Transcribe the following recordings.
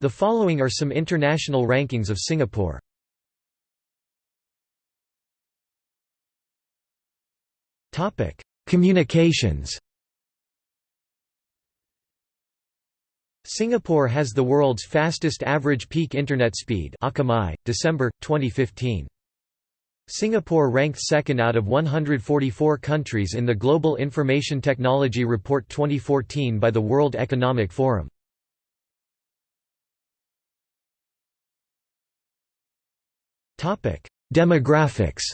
The following are some international rankings of Singapore. Topic: Communications. Singapore has the world's fastest average peak internet speed Akamai, December, 2015. Singapore ranked second out of 144 countries in the Global Information Technology Report 2014 by the World Economic Forum. Demographics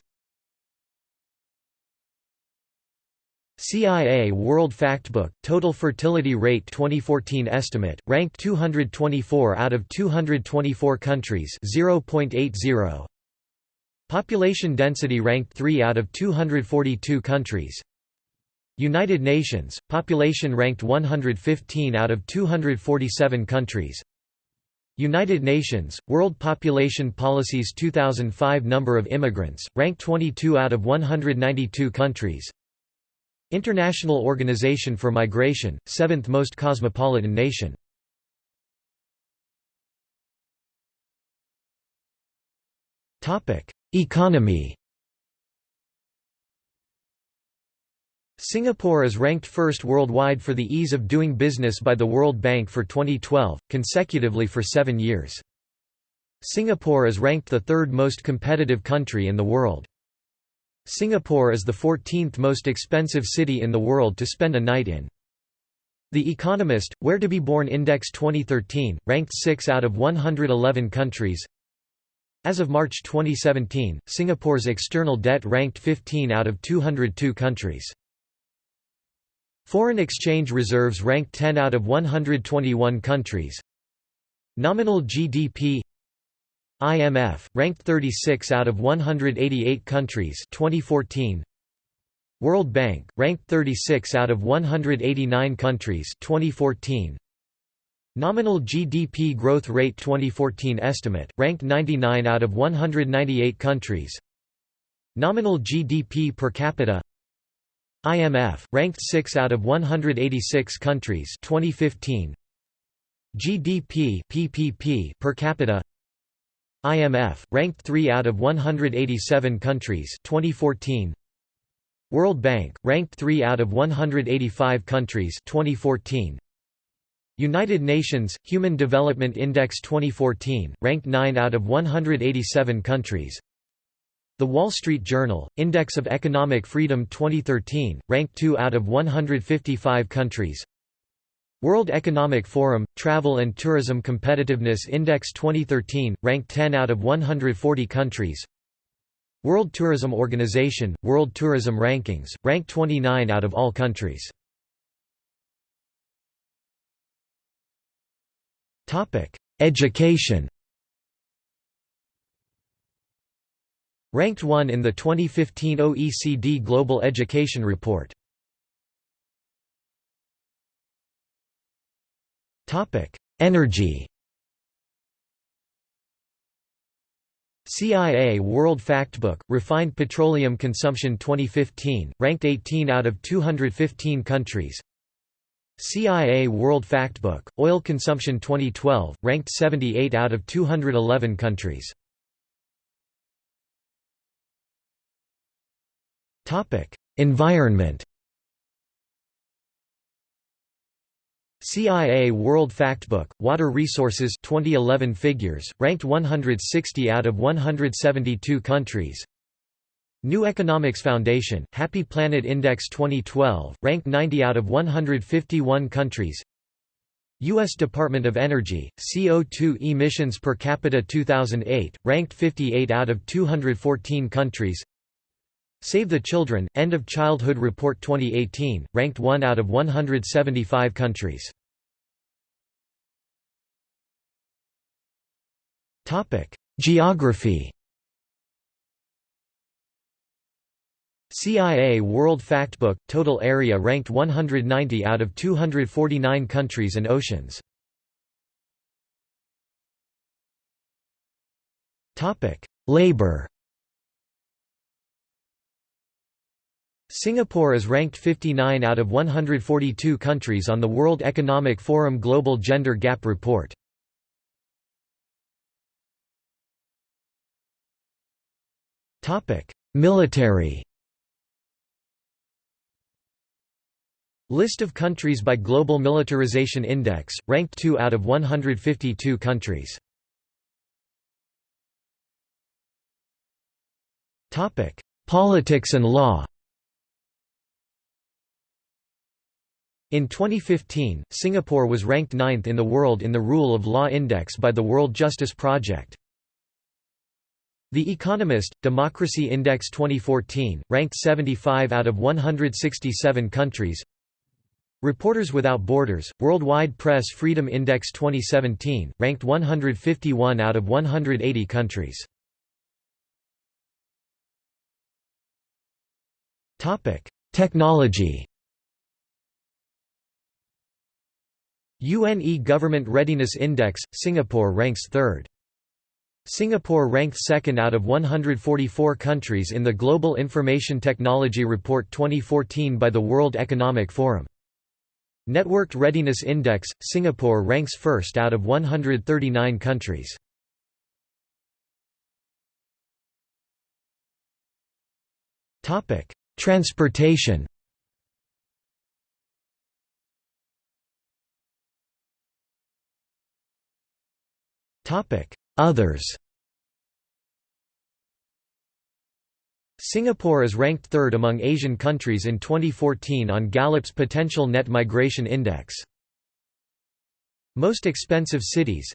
CIA World Factbook, Total Fertility Rate 2014 estimate, ranked 224 out of 224 countries 0.80. Population density ranked 3 out of 242 countries. United Nations, population ranked 115 out of 247 countries United Nations, World Population Policies 2005 Number of immigrants, ranked 22 out of 192 countries. International Organization for Migration, seventh most cosmopolitan nation. Economy Singapore is ranked first worldwide for the ease of doing business by the World Bank for 2012, consecutively for seven years. Singapore is ranked the third most competitive country in the world. Singapore is the 14th most expensive city in the world to spend a night in. The Economist, Where to be Born Index 2013, ranked 6 out of 111 countries. As of March 2017, Singapore's external debt ranked 15 out of 202 countries. Foreign exchange reserves ranked 10 out of 121 countries. Nominal GDP IMF, ranked 36 out of 188 countries 2014. World Bank, ranked 36 out of 189 countries 2014. Nominal GDP growth rate 2014 estimate, ranked 99 out of 198 countries Nominal GDP per capita IMF, ranked 6 out of 186 countries 2015. GDP PPP per capita IMF, ranked 3 out of 187 countries 2014. World Bank, ranked 3 out of 185 countries 2014. United Nations, Human Development Index 2014, ranked 9 out of 187 countries the Wall Street Journal, Index of Economic Freedom 2013, ranked 2 out of 155 countries. World Economic Forum, Travel and Tourism Competitiveness Index 2013, ranked 10 out of 140 countries. World Tourism Organization, World Tourism Rankings, ranked 29 out of all countries. Education Ranked 1 in the 2015 OECD Global Education Report. Energy. CIA World Factbook, Refined Petroleum Consumption 2015, ranked 18 out of 215 countries. CIA World Factbook, Oil Consumption 2012, ranked 78 out of 211 countries Environment. CIA World Factbook, Water Resources 2011 figures, ranked 160 out of 172 countries. New Economics Foundation, Happy Planet Index 2012, ranked 90 out of 151 countries. U.S. Department of Energy, CO2 emissions per capita 2008, ranked 58 out of 214 countries. Save the Children, End of Childhood Report 2018, ranked 1 out of 175 countries. Geography CIA World Factbook, total area ranked 190 out of 249 countries and oceans. Labor Singapore is ranked 59 out of 142 countries on the World Economic Forum Global Gender Gap Report. Military List of countries by Global Militarization Index, ranked 2 out of 152 countries. Politics and law In 2015, Singapore was ranked ninth in the world in the Rule of Law Index by the World Justice Project. The Economist, Democracy Index 2014, ranked 75 out of 167 countries Reporters Without Borders, Worldwide Press Freedom Index 2017, ranked 151 out of 180 countries. Technology UNE Government Readiness Index, Singapore ranks 3rd. Singapore ranked second out of 144 countries in the Global Information Technology Report 2014 by the World Economic Forum. Networked Readiness Index, Singapore ranks first out of 139 countries. Transportation Others Singapore is ranked third among Asian countries in 2014 on Gallup's Potential Net Migration Index. Most expensive cities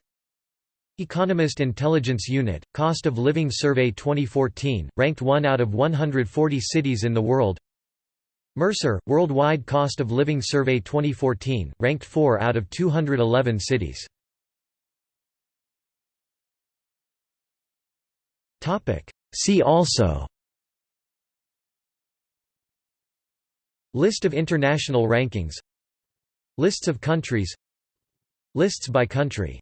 Economist Intelligence Unit, Cost of Living Survey 2014, ranked 1 out of 140 cities in the world Mercer, Worldwide Cost of Living Survey 2014, ranked 4 out of 211 cities. See also. List of international rankings. Lists of countries. Lists by country